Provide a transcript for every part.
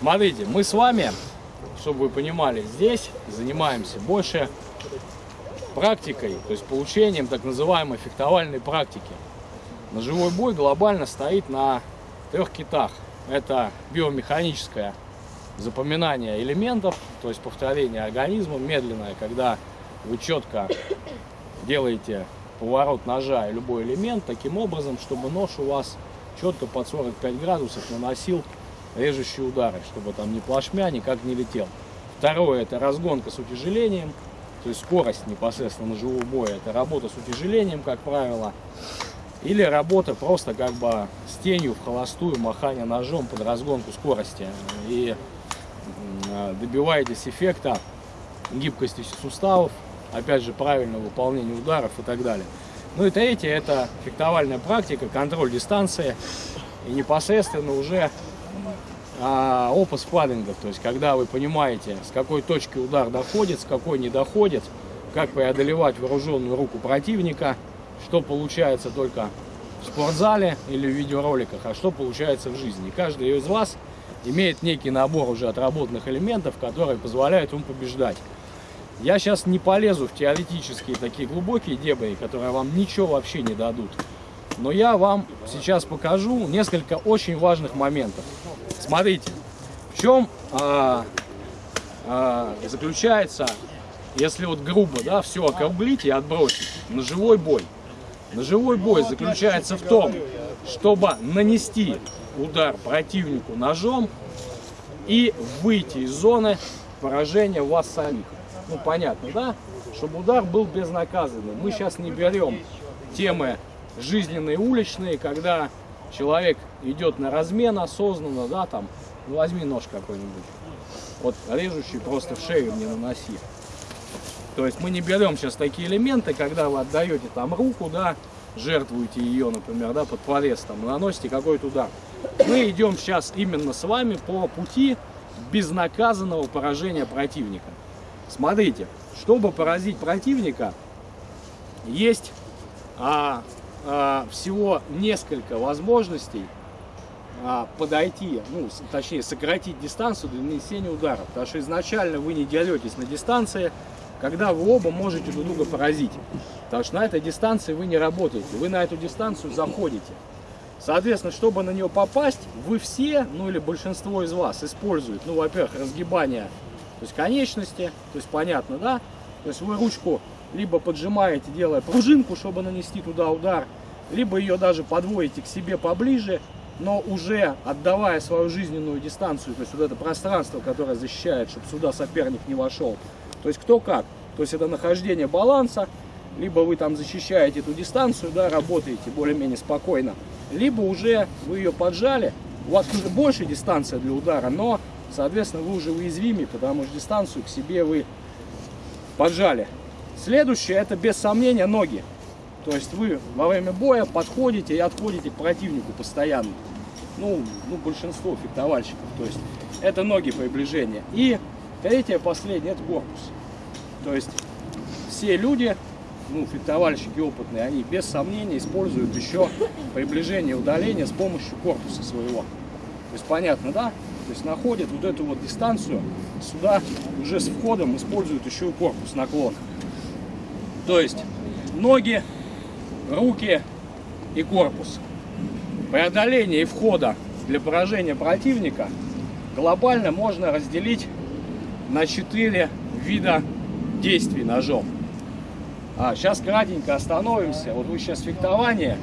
Смотрите, мы с вами, чтобы вы понимали, здесь занимаемся больше практикой, то есть получением так называемой фехтовальной практики. Ножевой бой глобально стоит на трех китах. Это биомеханическое запоминание элементов, то есть повторение организма медленное, когда вы четко делаете поворот ножа и любой элемент таким образом, чтобы нож у вас четко под 45 градусов наносил режущие удары, чтобы там ни плашмя, никак не летел. Второе, это разгонка с утяжелением, то есть скорость непосредственно ножевого боя, это работа с утяжелением, как правило, или работа просто как бы с тенью в холостую, махание ножом под разгонку скорости. И добиваетесь эффекта гибкости суставов, опять же, правильного выполнения ударов и так далее. Ну и третье, это фехтовальная практика, контроль дистанции и непосредственно уже а, опыт спаррингов, то есть когда вы понимаете, с какой точки удар доходит, с какой не доходит, как преодолевать вооруженную руку противника, что получается только в спортзале или в видеороликах, а что получается в жизни. Каждый из вас имеет некий набор уже отработанных элементов, которые позволяют ему побеждать. Я сейчас не полезу в теоретические такие глубокие дебри, которые вам ничего вообще не дадут. Но я вам сейчас покажу несколько очень важных моментов. Смотрите, в чем а, а, заключается, если вот грубо, да, все округлить и отбросить, ножевой бой. Ножевой бой заключается в том, чтобы нанести удар противнику ножом и выйти из зоны поражения вас самих ну понятно, да, чтобы удар был безнаказанным. Мы сейчас не берем темы жизненные уличные, когда человек идет на размен осознанно, да, там, ну возьми нож какой-нибудь, вот режущий просто в шею не наноси. То есть мы не берем сейчас такие элементы, когда вы отдаете там руку, да, жертвуете ее, например, да, под порез, там, наносите какой-то удар. Мы идем сейчас именно с вами по пути безнаказанного поражения противника. Смотрите, чтобы поразить противника, есть а, всего несколько возможностей а, подойти, ну, точнее, сократить дистанцию для нанесения удара. Потому что изначально вы не деретесь на дистанции, когда вы оба можете друг друга поразить. Потому что на этой дистанции вы не работаете, вы на эту дистанцию заходите. Соответственно, чтобы на нее попасть, вы все, ну или большинство из вас используют, ну, во-первых, разгибание то есть конечности, то есть понятно, да? То есть вы ручку либо поджимаете, делая пружинку, чтобы нанести туда удар, либо ее даже подводите к себе поближе, но уже отдавая свою жизненную дистанцию, то есть вот это пространство, которое защищает, чтобы сюда соперник не вошел. То есть кто как. То есть это нахождение баланса, либо вы там защищаете эту дистанцию, да, работаете более-менее спокойно, либо уже вы ее поджали, у вас уже больше дистанция для удара, но Соответственно, вы уже уязвимы, потому что дистанцию к себе вы поджали. Следующее, это без сомнения ноги. То есть вы во время боя подходите и отходите к противнику постоянно. Ну, ну большинство фехтовальщиков. То есть это ноги приближения. И третье, последнее, это корпус. То есть все люди, ну, фехтовальщики опытные, они без сомнения используют еще приближение и удаление с помощью корпуса своего. То есть понятно, да? То есть находят вот эту вот дистанцию, сюда уже с входом используют еще и корпус наклон. То есть ноги, руки и корпус. Преодоление и входа для поражения противника глобально можно разделить на четыре вида действий ножом. А, сейчас кратенько остановимся. Вот вы сейчас фехтование.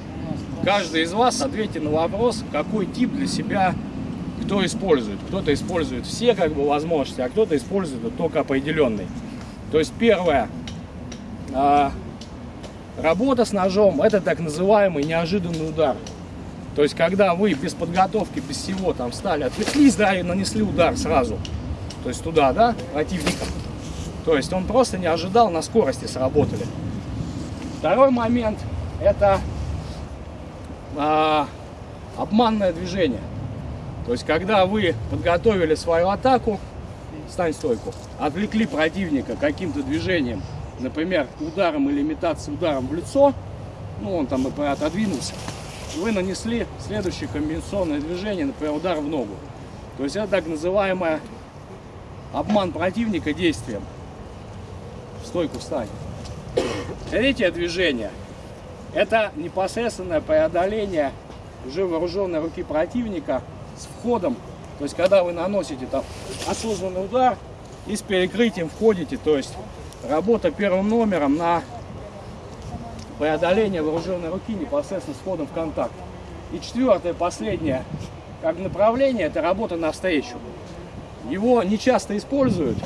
Каждый из вас ответьте на вопрос, какой тип для себя кто использует. Кто-то использует все как бы возможности, а кто-то использует только определенный. То есть первое, работа с ножом, это так называемый неожиданный удар. То есть когда вы без подготовки, без всего там встали, отвлеклись, да, и нанесли удар сразу. То есть туда, да, противника. То есть он просто не ожидал, на скорости сработали. Второй момент, это а, обманное движение. То есть, когда вы подготовили свою атаку, стань стойку, отвлекли противника каким-то движением, например, ударом или имитацией ударом в лицо, ну, он там, например, отодвинулся, вы нанесли следующее комбинационное движение, например, удар в ногу. То есть это так называемая обман противника действием. В стойку встань. Третье движение – это непосредственное преодоление уже вооруженной руки противника с входом. То есть когда вы наносите там осознанный удар и с перекрытием входите, то есть работа первым номером на преодоление вооруженной руки непосредственно с входом в контакт. И четвертое, последнее, как направление, это работа навстречу. Его не часто используют,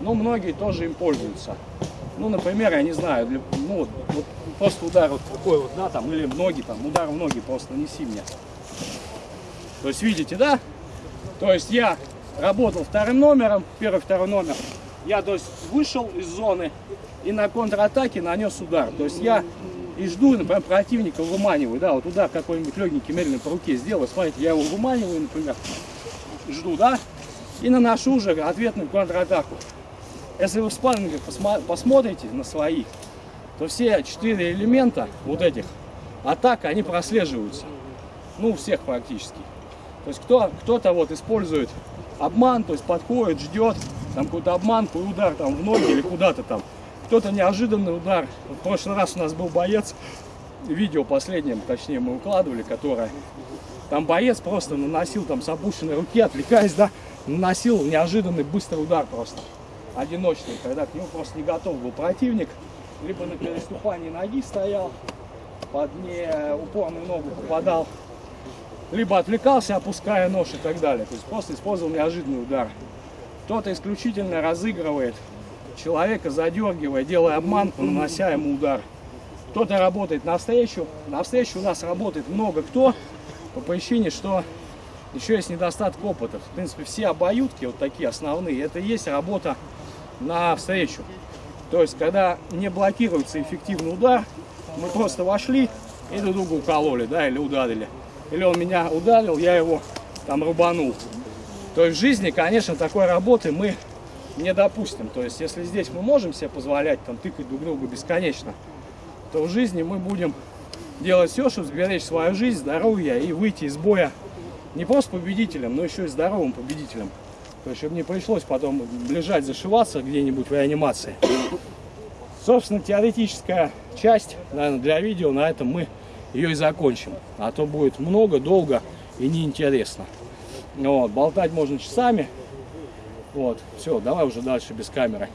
но многие тоже им пользуются. Ну, например, я не знаю, ну, вот, просто удар вот такой вот, да, там, или в ноги, там, удар в ноги просто нанеси мне. То есть, видите, да? То есть я работал вторым номером, первый, второй номер. Я, то есть, вышел из зоны и на контратаке нанес удар. То есть я и жду, например, противника выманиваю, да, вот удар какой-нибудь легенький, медленный по руке сделаю, смотрите, я его выманиваю, например, жду, да, и наношу уже ответную контратаку. Если вы в спаррингах посмотрите на свои, то все четыре элемента вот этих атак, они прослеживаются. Ну, у всех практически. То есть кто, кто-то вот использует обман, то есть подходит, ждет, там какой-то обманку удар там в ноги или куда-то там. Кто-то неожиданный удар. В прошлый раз у нас был боец, видео последнее, точнее, мы укладывали, которое там боец просто наносил там с опущенной руки, отвлекаясь, да, наносил неожиданный быстрый удар просто одиночный, когда к нему просто не готов был противник, либо на переступании ноги стоял, под неупорную ногу попадал, либо отвлекался, опуская нож и так далее. То есть просто использовал неожиданный удар. Кто-то исключительно разыгрывает человека, задергивая, делая обманку, нанося ему удар. Кто-то работает навстречу. Навстречу у нас работает много кто, по причине, что еще есть недостаток опыта. В принципе, все обоюдки, вот такие основные, это и есть работа на встречу. То есть, когда не блокируется эффективный удар, мы просто вошли и друг друга укололи, да, или ударили. Или он меня ударил, я его там рубанул. То есть в жизни, конечно, такой работы мы не допустим. То есть если здесь мы можем себе позволять там тыкать друг друга бесконечно, то в жизни мы будем делать все, чтобы сберечь свою жизнь, здоровье и выйти из боя не просто победителем, но еще и здоровым победителем. То есть, чтобы не пришлось потом лежать, зашиваться где-нибудь в реанимации. Собственно, теоретическая часть, наверное, для видео, на этом мы ее и закончим. А то будет много, долго и неинтересно. Вот, болтать можно часами. Вот, все, давай уже дальше без камеры.